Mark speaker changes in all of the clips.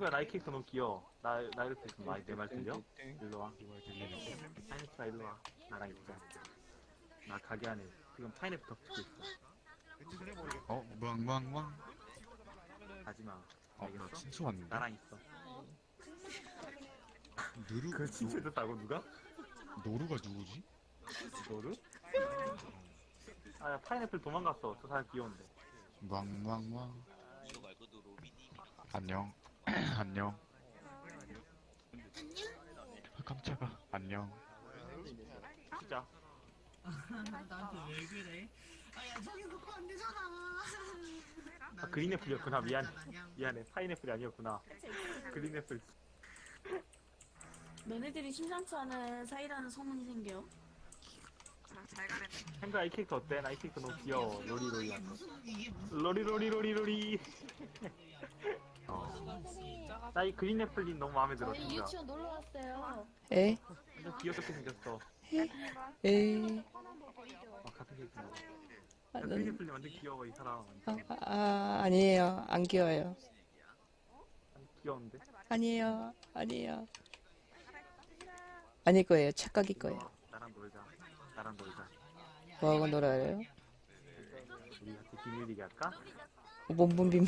Speaker 1: 탱구야 나이 캐릭터 너무 귀여워. 나, 나 이렇게 있으면 많이 내말 들려? 일로 와.
Speaker 2: 이말 들리는데.
Speaker 1: 파인애플아 일로 와. 나랑 있자. 나 가게 안에 지금 파인애플 덮치고 있어.
Speaker 2: 어, 무왕무왕무왕.
Speaker 1: 가지마.
Speaker 2: 어,
Speaker 1: 알겠어?
Speaker 2: 나 친추 왔는데.
Speaker 1: 나랑 있어.
Speaker 2: 누루,
Speaker 1: 그 친추해줬다고 누가?
Speaker 2: 노루가 누구지?
Speaker 1: 너를? 아, 야, 파인애플 도망갔어. 저 사람 귀여운데.
Speaker 2: 무왕무왕무왕. 안녕. 안녕. 아, 깜짝아. 안녕.
Speaker 1: 진짜.
Speaker 3: 나한테 왜 그래? 아야 저기 놓고 안 되잖아.
Speaker 1: 아, 그린애플이었구나. 미안. 미안해. 파인애플이 아니었구나. 그린애플.
Speaker 4: 너네들이 심상치 않은 사이라는 소문이 생겨.
Speaker 1: 탱구야 이 캐릭터 어때? 나 이 캐릭터 너무 귀여워. 로리로리 로리로리로리로리. 나 이 그린 애플님 너무 마음에 들어.
Speaker 4: 저희
Speaker 1: 진짜.
Speaker 4: 유치원 놀러 왔어요.
Speaker 5: 에?
Speaker 1: 완전 귀엽게 생겼어.
Speaker 5: 에?
Speaker 1: 아, 같은 캐릭터.
Speaker 5: 아,
Speaker 1: 야,
Speaker 5: 난-
Speaker 1: 그린애플님 완전 귀여워 이 사람.
Speaker 5: 아, 아, 아니에요. 안 귀여워요.
Speaker 1: 아니, 귀여운데?
Speaker 5: 아니에요. 아니에요. 아닐 거예요. 착각일 거예요.
Speaker 1: 어, 나랑 놀자. 나랑 놀자.
Speaker 5: 뭐하고 놀아요?
Speaker 1: 우리 같이 비밀리기 할까?
Speaker 5: 몸분빔.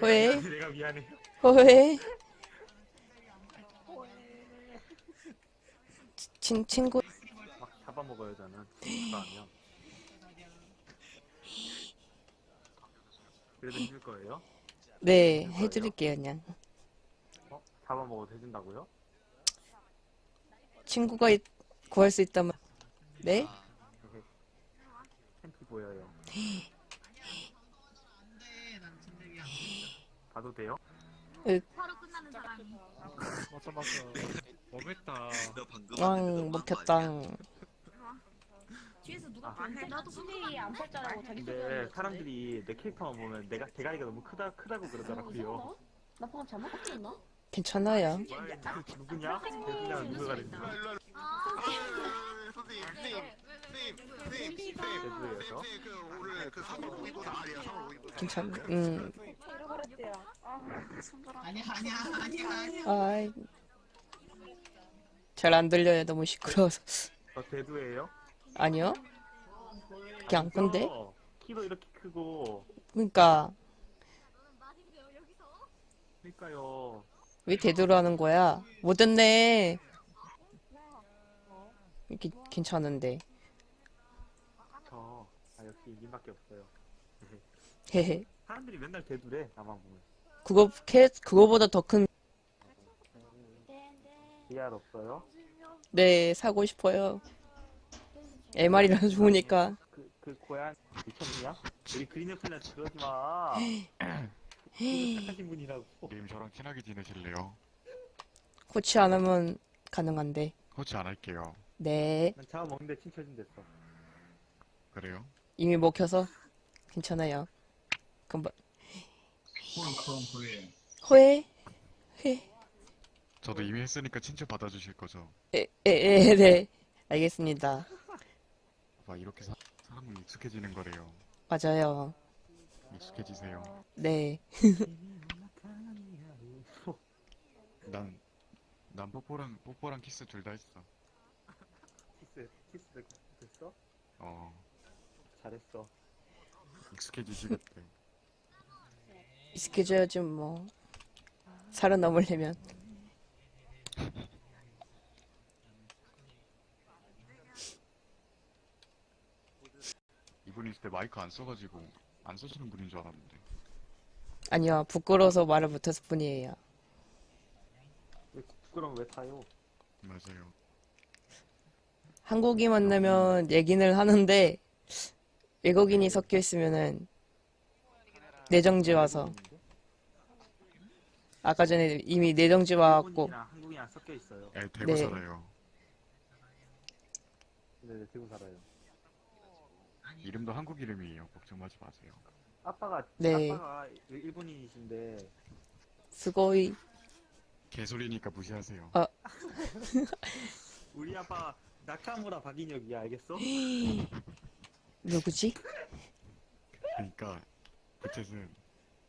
Speaker 5: 왜?
Speaker 1: 내가 미안해.
Speaker 5: 왜? 친, 친구,
Speaker 1: 막 잡아먹어요 저는. 그거 하면. 그래도 해줄 거예요?
Speaker 5: 네, 해드릴게요, 그냥.
Speaker 1: 어? 잡아먹어도 해준다고요?
Speaker 5: 친구가 있- 구할 수 있다면. 네?
Speaker 1: 팬티 보여요.
Speaker 3: 안돼 난 진짜
Speaker 1: 봐도 돼요?
Speaker 2: 맞다, 맞다. 너무했다.
Speaker 5: 왕, 먹혔당.
Speaker 4: 뒤에서 누가
Speaker 1: 아.
Speaker 4: 봤는데 나도 플레이 안 팔자라고 자기
Speaker 1: 근데 사람들이 내 캐릭터만 보면 내가 대가리가 너무 크다 크다고 그러더라고요.
Speaker 4: 나 방금 잘못 봤나?
Speaker 5: 괜찮아요.
Speaker 1: 뭐야, 누- 누구냐? 대구냐 누구가 됐냐? 대구에서
Speaker 5: 괜찮, 음,
Speaker 3: 아니야 아니야 아니야 아니야.
Speaker 5: 아이. 잘안 들려요. 너무 시끄러워서.
Speaker 1: 저 대두예요?
Speaker 5: 아니요? 그냥, 근데?
Speaker 1: 어, 키도 이렇게 크고
Speaker 5: 그니까,
Speaker 1: 그러니까요.
Speaker 5: 왜 대도로 하는 거야? 못 듣네. 이렇게 괜찮은데.
Speaker 1: 저 아, 역시 이긴밖에 없어요.
Speaker 5: 헤헤.
Speaker 1: 사람들이 맨날 대두래 나만 보면.
Speaker 5: 그거, 캐, 그거보다 더 큰,
Speaker 1: VR 없어요?
Speaker 5: 네, 사고 싶어요. MR이라서 좋으니까.
Speaker 1: 그, 그 고양 미쳤냐? 우리 그린 애플한테 그러지 마. 그 착하신 분이라고.
Speaker 2: 님 저랑 친하게 지내실래요?
Speaker 5: 코치 안 하면 가능한데.
Speaker 2: 코치 안 할게요.
Speaker 5: 네.
Speaker 1: 난 잡아먹는데 칭찬준댔어.
Speaker 2: 그래요?
Speaker 5: 이미 먹혀서 괜찮아요. 그럼 뭐, 호해? 회?
Speaker 2: 저도 이미 했으니까 친추 받아주실 거죠?
Speaker 5: 에, 에, 에, 네. 알겠습니다.
Speaker 2: 봐, 이렇게 사, 사람은 익숙해지는 거래요.
Speaker 5: 맞아요.
Speaker 2: 익숙해지세요.
Speaker 5: 네.
Speaker 2: 난, 난 뽀뽀랑, 뽀뽀랑 키스 둘 다 했어.
Speaker 1: 키스, 키스 됐어?
Speaker 2: 어,
Speaker 1: 잘했어.
Speaker 2: 익숙해지시겠대.
Speaker 5: 익숙해져야지 뭐. 살아남으려면.
Speaker 2: 이분이 그때 마이크 안 써가지고, 안 써주는 분인 줄 알았는데.
Speaker 5: 아니요. 부끄러워서 말을 못했을 뿐이에요.
Speaker 1: 왜 부끄러움 왜 타요?
Speaker 2: 맞아요.
Speaker 5: 한국이 만나면 얘기는 하는데 외국인이 섞여 있으면은 내정지 와서 아까 전에 이미 내정지 와갖고
Speaker 1: 일본인이랑 한국이랑 섞여 있어요.
Speaker 2: 에, 대구
Speaker 5: 네.
Speaker 2: 살아요.
Speaker 1: 네, 네, 대구 살아요.
Speaker 2: 이름도 한국 이름이에요. 걱정하지 마세요.
Speaker 1: 아빠가
Speaker 5: 네.
Speaker 1: 아빠가 일본인이신데
Speaker 5: 스고이
Speaker 2: 개소리니까 무시하세요.
Speaker 1: 우리 아빠 나카무라 박인혁이야 알겠어?
Speaker 5: 누구지?
Speaker 2: 그러니까 부채는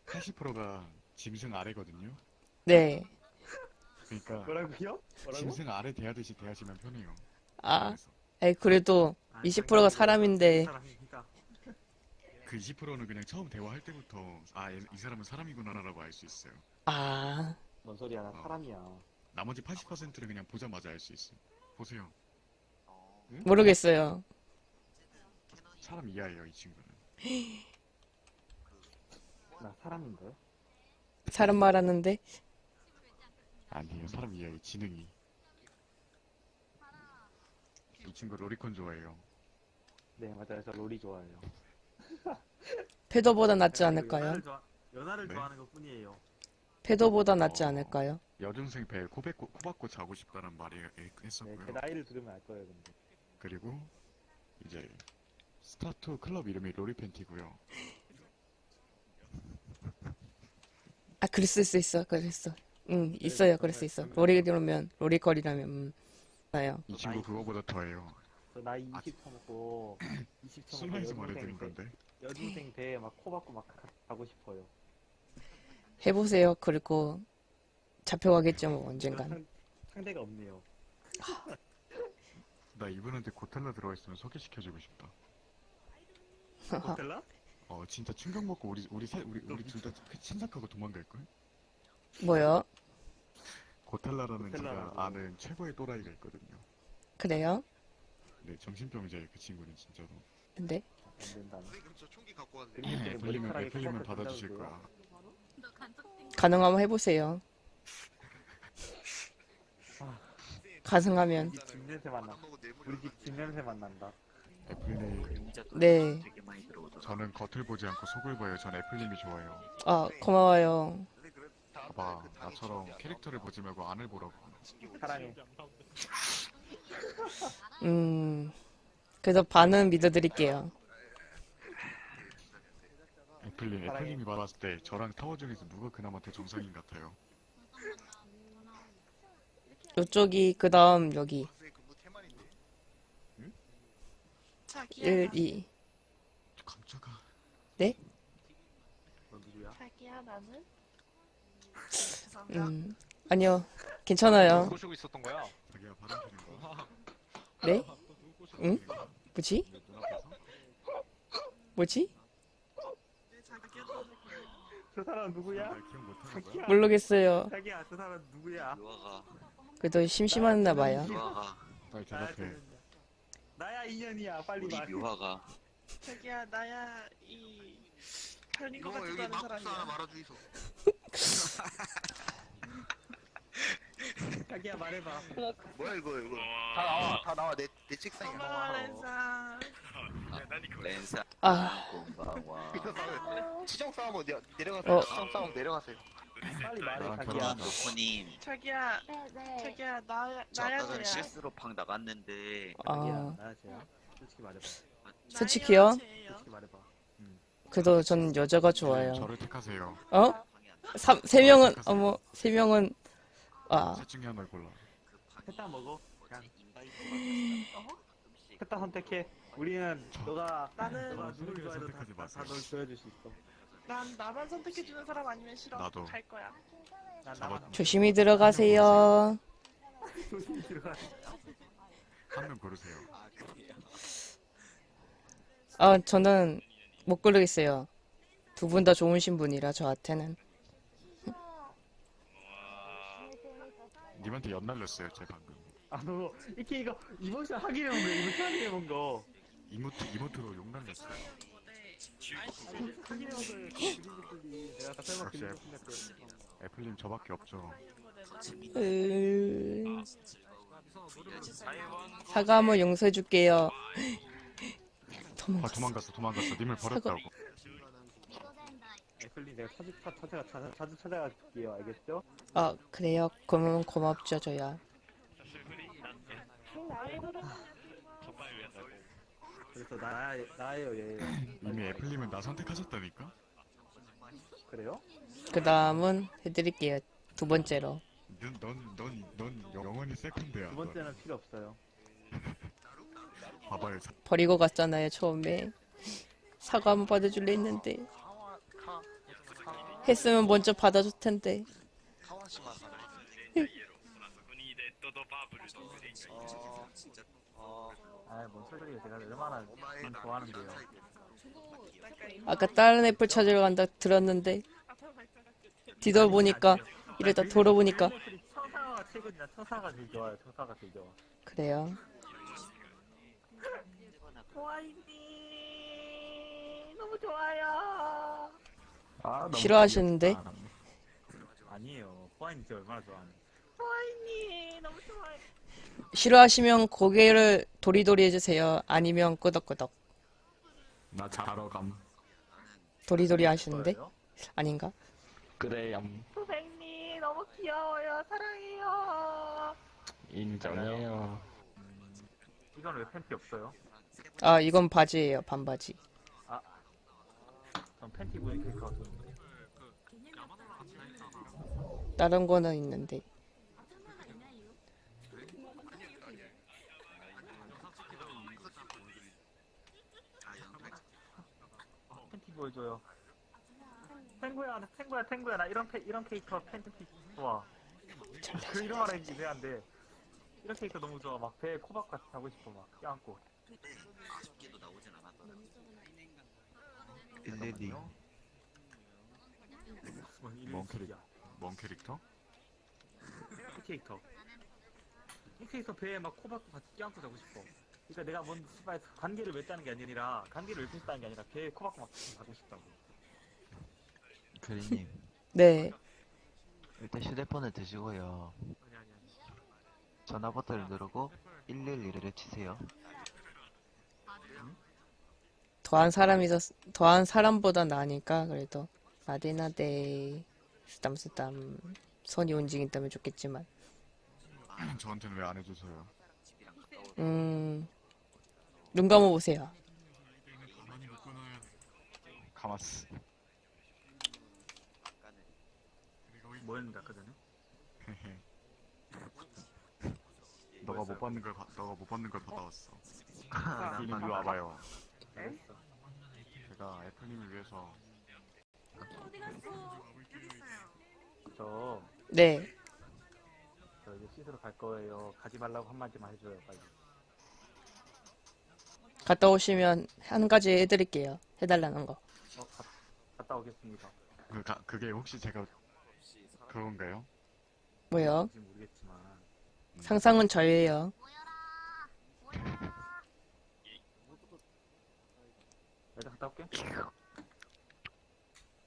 Speaker 2: 80%가 짐승 아래거든요.
Speaker 5: 네.
Speaker 2: 그러니까
Speaker 1: 뭐라고요? 뭐라고?
Speaker 2: 짐승 아래 대하듯이 대하시면 편해요.
Speaker 5: 아,
Speaker 2: 그래서
Speaker 5: 그래도
Speaker 1: 아,
Speaker 5: 20%가 사람인데.
Speaker 1: 사람이니까.
Speaker 2: 그 20%는 그냥 처음 대화할 때부터 아, 얘- 이 사람은 사람이구나라고 알 수 있어요.
Speaker 5: 아,
Speaker 1: 뭔 소리야? 나
Speaker 2: 어.
Speaker 1: 사람이야.
Speaker 2: 나머지 80%는 그냥 보자마자 알 수 있어요. 보세요.
Speaker 5: 모르겠어요.
Speaker 2: 사람 이하예요, 이 친구는.
Speaker 1: 나 사람인데.
Speaker 5: 사람 말하는데.
Speaker 2: 아니에요, 사람 이하예요, 지능이. 이 친구 로리콘 좋아해요.
Speaker 1: 네 맞아요. 저 롤이 좋아해요.
Speaker 5: 페더보다 낫지 않을까요?
Speaker 1: 연하를, 좋아, 연하를
Speaker 2: 네.
Speaker 1: 좋아하는 것 뿐이에요.
Speaker 5: 페더보다 낫지
Speaker 2: 어.
Speaker 5: 않을까요?
Speaker 2: 여중생 배 코뱉고 코박고 자고 싶다는 말이
Speaker 1: 네,
Speaker 2: 했었고요.
Speaker 1: 제 나이를 들으면 알 거예요, 근데.
Speaker 2: 그리고 이제 스타투 클럽 이름이 로리 팬티고요.
Speaker 5: 아, 그랬을 수 있어. 그랬어. 응, 있어요. 그럴 수 있어. 로리라면, 로리걸이라면, 음. 나요.
Speaker 2: 이 친구 그거보다 더해요.
Speaker 1: 저 나이
Speaker 2: 아,
Speaker 1: 20 쳐먹고 20 쳐먹고
Speaker 2: 순화해서 말해드린
Speaker 1: 여중생 배,
Speaker 2: 건데.
Speaker 1: 여중생 배에 막코 박고 막 가- 가고 싶어요.
Speaker 5: 해보세요. 그리고 잡혀가겠죠, 뭐, 언젠간.
Speaker 1: 상, 상대가 없네요.
Speaker 2: 나 이분한테 고텔라 들어가 있으면 소개시켜주고 싶다.
Speaker 1: 호텔라?
Speaker 2: 어 진짜 충격 먹고 우리 우리 세 우리 우리 둘다 친삭하고 도망갈 걸?
Speaker 5: 뭐요?
Speaker 2: 고텔라라는 제가
Speaker 1: 고텔라라고.
Speaker 2: 아는 최고의 또라이가 있거든요.
Speaker 5: 그래요?
Speaker 2: 네 정신병자예요 그 친구는 진짜로.
Speaker 5: 근데?
Speaker 1: 안 된다.
Speaker 6: 선생님 저 총기 갖고 왔는데
Speaker 1: 그림 때문에
Speaker 2: 애플리면
Speaker 1: 머리카락이
Speaker 2: 애플리면
Speaker 1: 칼칼
Speaker 2: 받아주실? 거야.
Speaker 5: 가능하면 해보세요. 가능하면.
Speaker 1: 우리 집 냄새만 나. 우리 집집 냄새 만 난다.
Speaker 2: 애플님
Speaker 5: 네.
Speaker 2: 저는 겉을 보지 않고 속을 봐요. 전 애플님이 좋아요.
Speaker 5: 아, 고마워요.
Speaker 2: 봐봐 나처럼 캐릭터를 보지 말고 안을 보라고.
Speaker 1: 사랑해.
Speaker 5: 음, 그래서 반은 믿어드릴게요.
Speaker 2: 애플님. 애플님이 말했을 때 저랑 타워 중에서 누가 그나마 더 정상인 같아요.
Speaker 5: 요쪽이, 그 다음, 여기.
Speaker 6: 선생님 근무 태만인데
Speaker 7: 자기야,
Speaker 5: 1, 2.
Speaker 2: 깜짝아.
Speaker 1: 너 누구야?
Speaker 7: 자기야 나는 죄송합니다.
Speaker 5: 음, 아니요. 괜찮아요.
Speaker 6: 꼬시고 있었던 거야
Speaker 2: 자기가 바람 피는 거.
Speaker 5: 네? 응? 뭐지? 뭐지?
Speaker 7: 네, 자기야
Speaker 1: 저 사람 누구야?
Speaker 2: 날 기억 못하는 거야?
Speaker 5: 모르겠어요.
Speaker 1: 자기야, 저 사람 누구야?
Speaker 5: 그래도 심심했나 봐요.
Speaker 1: 나야,
Speaker 2: 대답해.
Speaker 1: 저- 나야 인연이야. 빨리
Speaker 6: 우리. 묘화가
Speaker 7: 자기야 나야 이 별인 것
Speaker 6: 여기 막국수 하나
Speaker 7: 사람이야.
Speaker 6: 말아주이소
Speaker 1: 자기야 말해봐.
Speaker 6: 뭐야 이거 이거 다 나와 다 나와 내, 내 책상에 나와
Speaker 7: 렌사.
Speaker 6: 렌사
Speaker 5: 아,
Speaker 6: 공방와 이거 싸움 내, 내려가세요
Speaker 5: 어.
Speaker 6: 치정 싸움 내려가세요
Speaker 1: 빨리 말해, 자기야.
Speaker 8: 노코님
Speaker 7: 자기야
Speaker 4: 네네.
Speaker 7: 자기야 나야
Speaker 8: 저
Speaker 7: 나야
Speaker 8: 아까
Speaker 7: 쟤야.
Speaker 8: 실수로 방 나갔는데
Speaker 1: 자기야,
Speaker 5: 아,
Speaker 1: 나야 쟤야. 솔직히 말해봐.
Speaker 5: 솔직히요?
Speaker 7: 나야.
Speaker 1: 솔직히 말해봐.
Speaker 5: 그래도 전 여자가 좋아요.
Speaker 2: 저를 택하세요.
Speaker 5: 어?
Speaker 8: 방이 안
Speaker 5: 삼, 세 명은, 어머, 세 명은, 아,
Speaker 2: 셋 중에 하나를 골라.
Speaker 1: 했다 먹어. 그냥
Speaker 8: 어제 인바이트가
Speaker 7: 어?
Speaker 1: 선택해. 우리는 너가
Speaker 7: 나는
Speaker 1: 너가
Speaker 2: 저는
Speaker 1: 누굴 좋아해도
Speaker 2: 선택하지 마세요.
Speaker 1: 다널 보여줄 수 있어.
Speaker 7: 난 나만 선택해주는 사람 아니면 싫어.
Speaker 2: 나도.
Speaker 7: 갈 거야.
Speaker 1: 난. 나만
Speaker 5: 조심히 들어가세요.
Speaker 1: 조심히 들어가.
Speaker 2: 한명 고르세요.
Speaker 5: 아, 저는 못 고르겠어요. 두 분 다 좋으신 분이라 저한테는.
Speaker 2: 님한테 연 날렸어요, 제 방금.
Speaker 1: 아, 너 이렇게 이거 이모션 하기로 해본 거, 이모션 하기로 해본 거.
Speaker 2: 이모트, 이모트로 욕 날렸어요.
Speaker 1: 내가 설마
Speaker 2: 역시. 애플님 저밖에 없죠.
Speaker 5: 으... 사과 한번 용서해줄게요.
Speaker 2: 아,
Speaker 5: 도망갔어.
Speaker 2: 도망갔어, 도망갔어. 님을 버렸다고.
Speaker 1: 애플리 내가 차, 찾아가 자, 자주 찾아가 줄게요. 알겠죠?
Speaker 5: 아, 그래요? 그러면 고맙죠, 저야.
Speaker 1: 그래서 나 나예요 얘.
Speaker 2: 이미 애플님은 나 선택하셨다니까?
Speaker 1: 그래요?
Speaker 5: 그 다음은 해드릴게요. 두 번째로.
Speaker 2: 넌, 넌, 넌, 넌 영원히 세컨드야.
Speaker 1: 두 번째는 필요 없어요.
Speaker 2: 넌. 봐봐요. 사-
Speaker 5: 버리고 갔잖아요, 처음에. 사과 한번 받아줄래 했는데. 했으면 먼저 받아줄 텐데.
Speaker 6: 사람. 어, 어,
Speaker 1: 아뭔 소리예요 제가 얼마나
Speaker 6: 나
Speaker 1: 좋아하는데요
Speaker 5: 아까 다른 애플 찾으러 간다 들었는데 뒤돌아보니까 이러다 돌아보니까
Speaker 1: 청사가 최고지나 청사가 제일 좋아요 청사가 제일 좋아
Speaker 5: 그래요.
Speaker 7: 호아이님 너무 좋아요.
Speaker 1: 아, 너무
Speaker 5: 싫어하시는데?
Speaker 1: 귀엽다. 아니에요 진짜 얼마나 좋아하는
Speaker 7: 호아이님 너무 좋아요.
Speaker 5: 싫어하시면 고개를 도리도리 해주세요. 아니면 끄덕끄덕.
Speaker 2: 나 자러 감.
Speaker 5: 도리도리 하시는데? 아닌가?
Speaker 2: 그래요.
Speaker 7: 선생님 너무 귀여워요. 사랑해요.
Speaker 2: 인정해요.
Speaker 1: 이건 왜 팬티 없어요?
Speaker 5: 아, 이건 바지예요. 반바지.
Speaker 1: 전 팬티 좋은데
Speaker 5: 다른 거는 있는데.
Speaker 1: 보여줘요. 탱구야 나 탱구야 탱구야. 나 이런 캐, 이런 캐릭터 팬티 좋아. 그 이름 말하기 미안한데 이런 캐릭터 너무 좋아. 막 배에 코박 같이 하고 싶어 막. 껴안고.
Speaker 8: 아쉽게도 나오진 않았더라.
Speaker 6: 일레디.
Speaker 2: 뭔뭔
Speaker 1: 일이야
Speaker 2: 뭔 캐릭터?
Speaker 1: 이 캐릭터. 이 캐릭터 배에 막 코박고 같이 껴안고 자고 싶어 그러니까 내가 뭔 씨발 관계를 맺자는 게 아니라 관계를 맺겠다는 게 아니라 코박고 막 자고 싶다고
Speaker 9: 그리님
Speaker 5: 네.
Speaker 9: 일단 휴대폰을 드시고요
Speaker 1: 아니 아니 아니
Speaker 9: 전화 버튼을 누르고 111을 치세요
Speaker 5: 더한 사람이 더, 더한 사람보다 나으니까, 그래도. 나대나대. 쓰담쓰담. 손이 움직인다면 좋겠지만.
Speaker 2: 저한테는 왜안
Speaker 8: 가까워.
Speaker 5: 음. 눈 감아보세요.
Speaker 8: 아까는
Speaker 1: 뭐였는데 아까 전에?
Speaker 2: 너가 못 받는 걸 받- 너가 못 받는 걸 받아왔어.
Speaker 6: 아,
Speaker 2: 이리 와봐요.
Speaker 1: 에?
Speaker 2: 제가 애플님을 위해서
Speaker 1: 저,
Speaker 5: 네.
Speaker 1: 저 이제 씻으러 갈 거예요 가지 말라고 한마디만 해줘요 빨리
Speaker 5: 갔다 오시면 한 가지 해드릴게요. 해달라는 거.
Speaker 1: 어, 가, 갔다 오겠습니다
Speaker 2: 그 가, 그게 혹시 제가 그건가요?
Speaker 5: 뭐요?
Speaker 1: 뭔지 모르겠지만
Speaker 5: 상상은 저예요.
Speaker 1: 일단 갔다 올게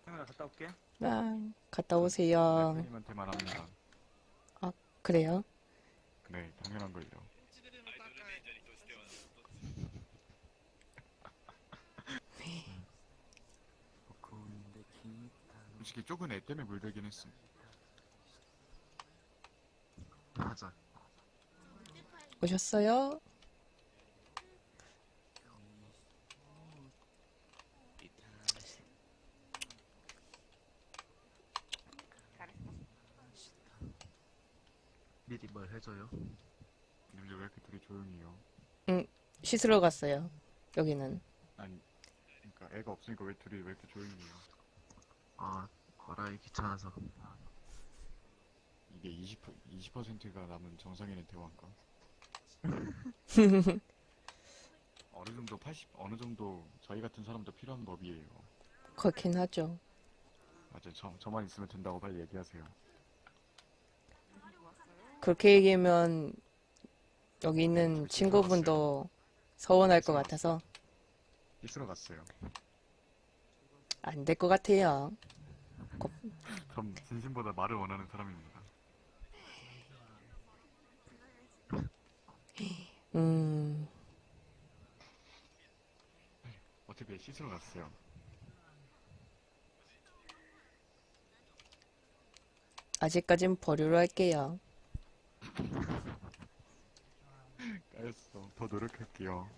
Speaker 1: 형아 갔다 올게
Speaker 5: 아, 갔다 오세요.
Speaker 2: 애플님한테만 합니다.
Speaker 5: 그래요?
Speaker 2: 네, 당연한 걸요. 솔직히 쪽은 애 때문에 물들긴 했음.
Speaker 6: 맞아.
Speaker 5: 오셨어요?
Speaker 6: 미리 뭘 해줘요?
Speaker 2: 님들 왜 이렇게 둘이 조용히요?
Speaker 5: 씻으러 갔어요. 여기는.
Speaker 2: 아니, 그러니까 애가 없으니까 왜 둘이 왜 이렇게 조용히요?
Speaker 6: 아, 거라이 귀찮아서.
Speaker 2: 이게 20, 20%가 남은 정상인의 대화인가? 어느 정도 80, 어느 정도 저희 같은 사람도 필요한 법이에요.
Speaker 5: 그렇긴 하죠.
Speaker 2: 맞아, 저, 저만 있으면 된다고 빨리 얘기하세요.
Speaker 5: 그렇게 얘기하면 여기 있는 친구분도 서운할 것 같아서
Speaker 2: 씻으러 갔어요.
Speaker 5: 안 될 것 같아요.
Speaker 2: 전 진심보다 말을 원하는 사람입니다.
Speaker 5: 음,
Speaker 2: 어차피 씻으러 갔어요.
Speaker 5: 아직까진 보류로 할게요.
Speaker 2: 까였어. 더 노력할게요.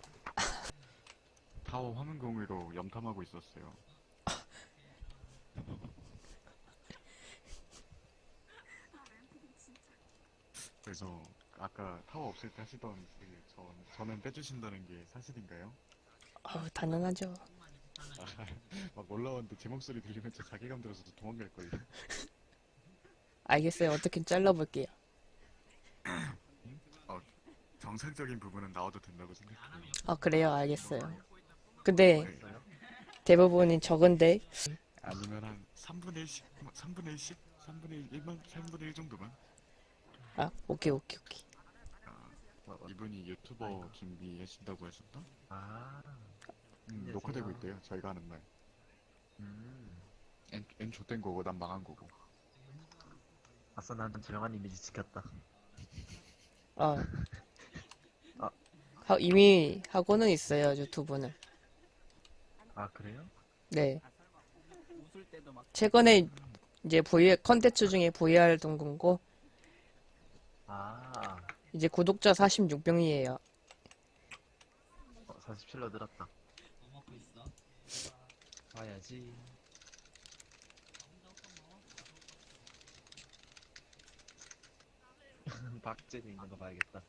Speaker 2: 타워 화면 공유로 염탐하고 있었어요. 그래서 아까 타워 없을 때 하시던 그 저, 저는 빼주신다는 게 사실인가요?
Speaker 5: 어우, 단단하죠.
Speaker 2: 아, 막 올라왔는데 제 목소리 들리면 저 자괴감 들어서 도망갈 거예요.
Speaker 5: 알겠어요. 어떻게 잘라볼게요.
Speaker 2: 정상적인 부분은 나와도 된다고 생각해요.
Speaker 5: 아, 그래요. 알겠어요. 근데
Speaker 2: 네.
Speaker 5: 대부분이 적은데
Speaker 2: 아니면 한 3분의 1씩, 3분의 1씩, 3분의 1만, 3분의 1 정도만.
Speaker 5: 아, 오케이, 오케이, 오케이.
Speaker 2: 아, 이분이 유튜버 준비하신다고 하셨나?
Speaker 9: 아,
Speaker 2: 음, 녹화되고 있대요. 저희가 하는 말.
Speaker 9: 음.
Speaker 2: N, N 좆된 거고 난 망한 거고.
Speaker 9: 아싸, 난 조용한 이미지 지켰다.
Speaker 5: 아.
Speaker 9: 아.
Speaker 5: 하- 이미 하고는 있어요, 유튜브는.
Speaker 9: 아, 그래요?
Speaker 5: 네. 최근에 이제 VR, 컨텐츠 중에 VR 동군고,
Speaker 9: 아,
Speaker 5: 이제 구독자 46명이에요.
Speaker 9: 어, 47로 늘었다.
Speaker 3: 뭐 먹고 있어.
Speaker 9: 봐야지. 박제돼 있는 거 봐야겠다.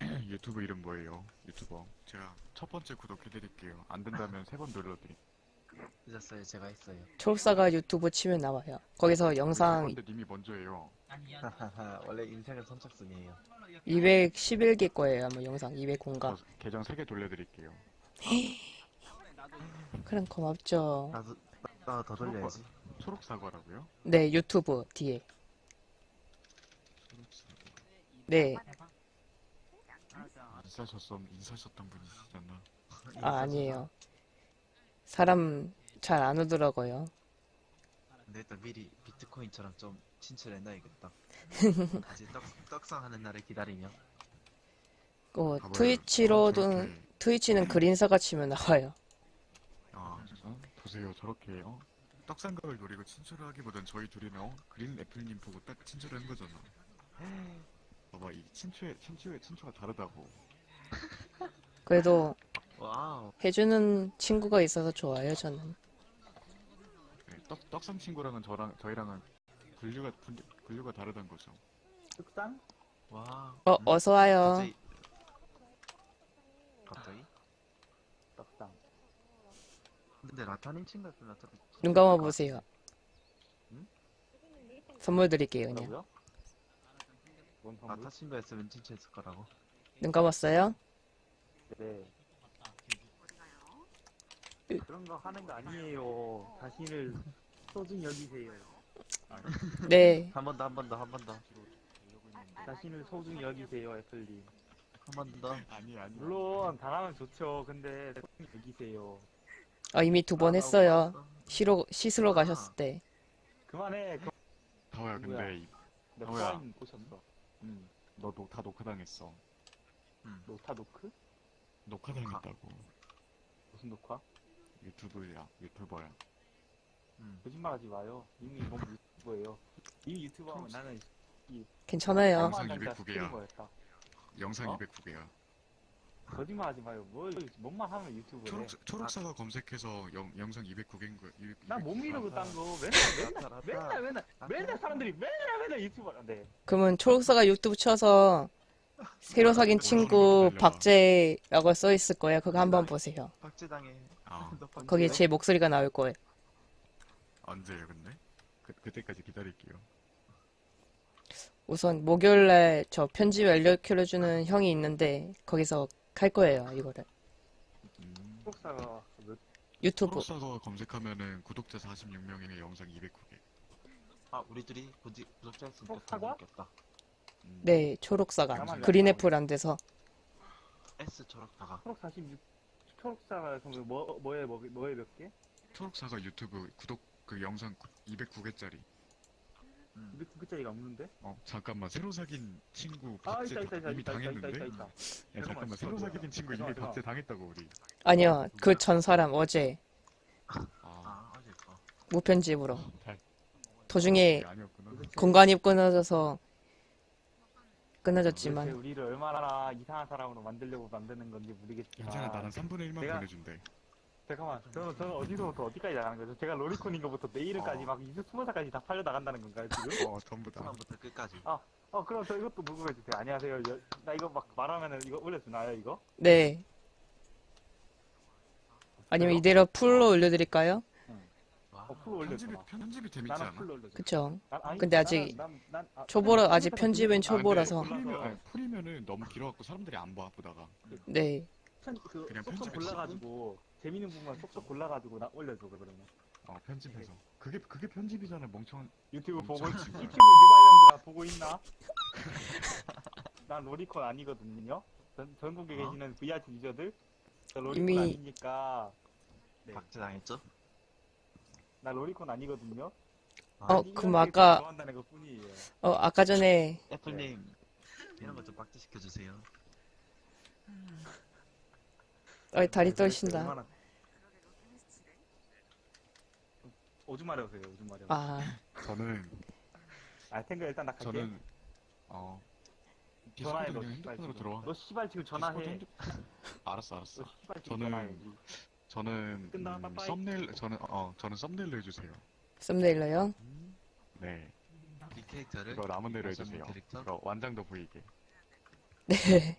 Speaker 2: 유튜브 이름 뭐예요? 유튜버. 제가 첫 번째 구독해드릴게요. 안 된다면 세 번 눌러드릴게요.
Speaker 9: 늦었어요, 제가 했어요.
Speaker 5: 초록사가 유튜브 치면 나와요. 거기서 영상
Speaker 2: 근데 님이 먼저예요.
Speaker 9: 하하하, 원래 인생은 선착순이에요.
Speaker 5: 211개 거예요, 아마 영상. 200공가.
Speaker 2: 저 계정 세개 돌려드릴게요.
Speaker 5: 그럼 고맙죠.
Speaker 9: 나도, 나더 돌려야지.
Speaker 2: 초록 사과라고요?
Speaker 5: 네, 유튜브 뒤에. 네.
Speaker 2: 인사셨던 인사셨던 분이시잖아.
Speaker 5: 아, 아니에요. 사람 잘 안 오더라고요.
Speaker 9: 근데 일단 미리 비트코인처럼 좀 친출해놔야겠다. 이제 떡, 떡상하는 날을 기다리며.
Speaker 5: 어,
Speaker 2: 봐봐요.
Speaker 5: 트위치로도,
Speaker 2: 저렇게-
Speaker 5: 트위치는 그린사가 치면 나와요.
Speaker 2: 아, 어? 보세요. 저렇게 어? 떡상각을 노리고 친추를 하기보단 저희 둘이는 어? 그린 애플님 보고 딱 친추를 한 거잖아. 봐봐, 이 친추의 친추의 친추가 다르다고.
Speaker 5: 그래도
Speaker 9: 와우.
Speaker 5: 해주는 친구가 있어서 좋아요, 저는.
Speaker 2: 네, 떡 떡상 친구랑은 저랑 저희랑은 분류가 분, 분류가 다르단 거죠.
Speaker 1: 흑상?
Speaker 9: 와.
Speaker 5: 어,
Speaker 9: 음,
Speaker 5: 어서 와요.
Speaker 9: 갑자기. 갑자기?
Speaker 1: 떡상.
Speaker 9: 근데 라타님 친구였으면 라타.
Speaker 5: 눈 감아 보세요.
Speaker 9: 응?
Speaker 5: 선물 드릴게요, 그냥.
Speaker 1: 뭐라고요? 뭔?
Speaker 9: 라타 친구였으면 친추했을 거라고.
Speaker 5: 눈 감았어요?
Speaker 1: 네. 그런 거 하는 거 아니에요. 자신을 소중히 여기세요.
Speaker 5: 네.
Speaker 9: 한 번 더, 한 번 더, 한 번 더. 한
Speaker 1: 자신을 소중히 여기세요, 애플님.
Speaker 9: 번 더.
Speaker 2: 아니 아니.
Speaker 1: 물론 당하면 좋죠. 근데 소중히 여기세요.
Speaker 5: 아, 이미 두번
Speaker 9: 아,
Speaker 5: 했어요.
Speaker 9: 나왔어.
Speaker 5: 쉬러, 씻으러
Speaker 9: 아.
Speaker 5: 가셨을 때.
Speaker 1: 그만해. 그... 누구야?
Speaker 2: 근데 이-
Speaker 1: 몇
Speaker 2: 뭐야?
Speaker 1: 번 보셨어? 응.
Speaker 2: 너다 녹화당했어.
Speaker 1: 노타 노크?
Speaker 2: 녹화당했다고.
Speaker 1: 무슨 녹화?
Speaker 2: 유튜브야 유튜버야.
Speaker 9: 음.
Speaker 1: 거짓말 하지 마요. 이미 너무 유튜버예요. 이미 유튜버면 나는
Speaker 5: 괜찮아요.
Speaker 2: 영상
Speaker 1: 한만한
Speaker 2: 209 개야.
Speaker 1: 스트리머였다.
Speaker 2: 영상
Speaker 1: 어?
Speaker 2: 209개야.
Speaker 1: 거짓말 하지 마요. 뭘 뭔만 하면 유튜브래.
Speaker 2: 초록 초록사과 검색해서 영, 영상 209개인 거.
Speaker 1: 난못 믿어 그딴 거. 맨날 맨날
Speaker 9: 라타,
Speaker 1: 맨날. 맨날 맨날 사람들이 맨날 맨날 유튜버란데.
Speaker 5: 그러면 초록사가 유튜브 쳐서 새로 사귄 친구 박재라고 써 있을 거예요. 그거 한번 보세요.
Speaker 9: 박제당해.
Speaker 2: 아.
Speaker 5: 거기에 제 목소리가 나올 거예요.
Speaker 2: 언제요 근데? 그 그때까지 기다릴게요.
Speaker 5: 우선 목요일날 저 편집 알려주는 형이 있는데 거기서 갈 거예요. 이거를
Speaker 2: 음.
Speaker 1: 초록사가 몇
Speaker 5: 유튜브.
Speaker 2: 초록사과 검색하면은 구독자 46명이네 영상 209개.
Speaker 9: 아, 우리 둘이 구지, 구독자였으니까
Speaker 1: 어, 사과?
Speaker 9: 겠다
Speaker 2: 음.
Speaker 5: 네, 초록사가
Speaker 1: 나만
Speaker 5: 그린 애플 안 돼서
Speaker 9: S 초록사가.
Speaker 1: 초록 46 초록사가 그럼 뭐 뭐에 뭐 뭐에 몇 개?
Speaker 2: 초록사과 유튜브 구독 그 영상 209개짜리.
Speaker 9: 음.
Speaker 1: 209개짜리가 없는데?
Speaker 2: 어 잠깐만 새로 사귄 친구
Speaker 1: 아
Speaker 2: 박제
Speaker 1: 있다 있다 있다
Speaker 2: 이미
Speaker 1: 있다 있다 있다
Speaker 2: 당했는데?
Speaker 1: 있다 있다.
Speaker 2: 야 잠깐만 새로 사귄 친구 이미
Speaker 1: 잠깐만,
Speaker 2: 박제 당했다고 우리.
Speaker 5: 아니요. 그 전 사람 어제
Speaker 2: 아
Speaker 9: 아, 어제 거.
Speaker 5: 무편집으로
Speaker 2: 잘-
Speaker 5: 도중에
Speaker 2: 그게 아니었구나.
Speaker 5: 공간이 끊어져서
Speaker 1: 도대체
Speaker 5: 끊어졌지만
Speaker 1: 우리를 얼마나 이상한 사람으로 만들려고 만드는 건지 모르겠지만.
Speaker 2: 괜찮아 나는 3분의 1만
Speaker 1: 내가-
Speaker 2: 보내준대.
Speaker 1: 잠깐만, 저는, 저는 어디서부터 어디까지 나가는 거죠? 제가 로리콘인 것부터 내 이름까지
Speaker 2: 어.
Speaker 1: 막 20, 20살까지 다 팔려 나간다는 건가요, 지금?
Speaker 2: 어 전부 다.
Speaker 9: 처음부터 끝까지.
Speaker 1: 어, 그럼 저 이것도 녹음해주세요. 안녕하세요. 여- 나 이거 막 말하면은 이거 올려주나요, 이거?
Speaker 5: 네 아니면 이대로 full로 올려드릴까요?
Speaker 1: 어, full 올려줘.
Speaker 2: 편집이 편집이 재밌지
Speaker 1: 나는
Speaker 2: 않아?
Speaker 1: full.
Speaker 5: 그쵸.
Speaker 1: 난- 아니,
Speaker 5: 근데 아직
Speaker 1: 나는- 난- 난- 아,
Speaker 5: 초보라, 아직
Speaker 1: 팬-
Speaker 5: 편집은
Speaker 1: 팬-
Speaker 5: 초보라서.
Speaker 2: 아, 아니, full이면은 너무 길어갖고 사람들이 안 봐, 보다가.
Speaker 5: 네.
Speaker 1: 편, 그
Speaker 2: 그냥
Speaker 1: 쏙쏙
Speaker 2: 편집해,
Speaker 1: 골라가지고 재밌는 부분만 쏙쏙 골라가지고 나 올려줘 그러면.
Speaker 2: 어, 편집해서. 그게, 그게 편집이잖아, 멍청한.
Speaker 1: 유튜브 보고
Speaker 2: 멍청하지.
Speaker 1: 유튜브 씨발년들아 보고 있나? 난 로리콘 아니거든요. 전, 전국에
Speaker 9: 어?
Speaker 1: 계시는 VRT 유저들 저 로리콘
Speaker 5: 이미-
Speaker 1: 아니니까 네.
Speaker 9: 박제당했죠?
Speaker 1: 나 로리콘 아니거든요.
Speaker 9: 아,
Speaker 5: 어,
Speaker 1: 아니,
Speaker 5: 그럼 아까-
Speaker 1: 좋아한다는 것 뿐이에요.
Speaker 5: 어, 아까 전에,
Speaker 9: 애플님 이런 거좀 박제시켜주세요.
Speaker 5: 어, 다리
Speaker 1: 네,
Speaker 5: 떨신다.
Speaker 1: 얼마나- 오줌 마려우세요, 오줌 마려.
Speaker 5: 아,
Speaker 2: 저는,
Speaker 1: 아, 탱크 일단 나 갈게.
Speaker 2: 저는, 어,
Speaker 1: 전화해 너
Speaker 2: 그냥 핸드폰으로
Speaker 1: 지금.
Speaker 2: 들어와.
Speaker 1: 너 씨발 지금 전화해.
Speaker 2: 핸드- 알았어, 알았어.
Speaker 1: 너 씨발 지금
Speaker 2: 저는-
Speaker 1: 전화해.
Speaker 2: 저는,
Speaker 1: 끝나,
Speaker 2: 음,
Speaker 1: 빠빠이.
Speaker 2: 썸네일, 저는, 어, 저는 썸네일로 해주세요.
Speaker 5: 썸네일러요?
Speaker 2: 네.
Speaker 9: 이 캐릭터를
Speaker 2: 이거 남은 대로 해주세요.
Speaker 9: 캐릭터?
Speaker 2: 이거 완장도 보이게.
Speaker 5: 네.